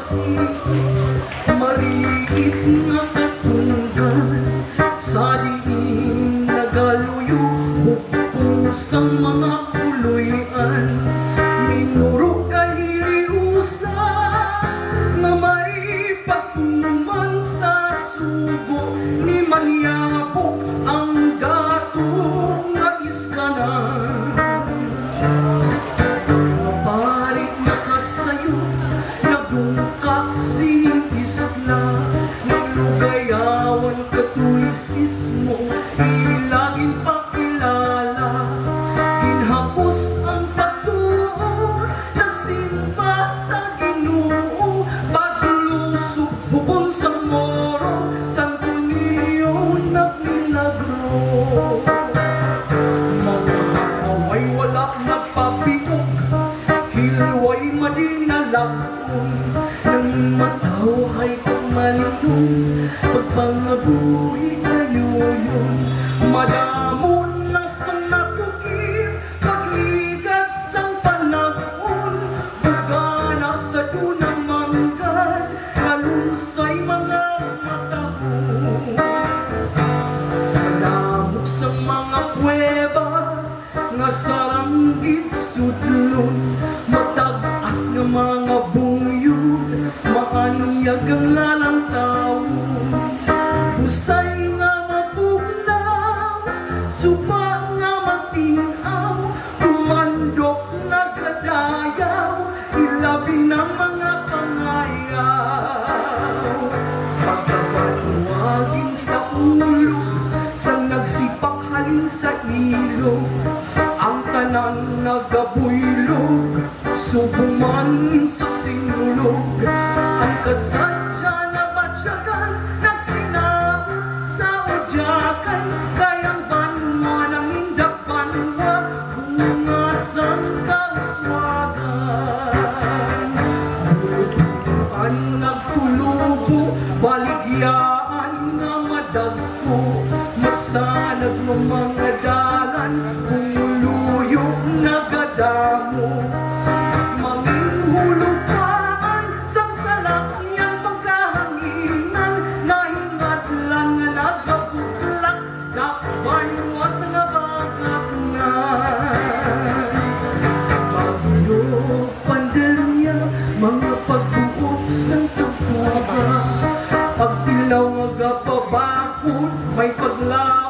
kasi Marigit na katunggan Sa diin nagaluyo Hukpo sa mga katulisismo Ilagin pakilala Ginhapos ang patuon Nagsimba sa ginoo. Paglusok bukon sa moro Santo Niño nagmilagro mga away wala nagpabiok Hilway madinalakon Nang matawhay kang malunong Pagpangabuhi sa dunang manggad Nalusay mga matahon Namok sa mga kuweba Nga saranggit mga bungyod Maanyag ang lalang tao Husay nga sa ilog Ang tanan nagabuylog Subuman sa sinulog. Ang kasadya na batyagan Nagsinaw sa udyakan Kayang banwa ng indak banwa Bungasang kauswagan. Ang nagtulubo, baligyaan Masanag ng mga dalan, umuluyog nagadamo Manginhulukaan, sa salakyan pagkahanginan Nahingat lang nga nagabuklak, dakbanwa sa nabagaknan Bagyo pandemya, mga pagbuot sa tagwaga Pagtilaw nga gapabakod, may paglaong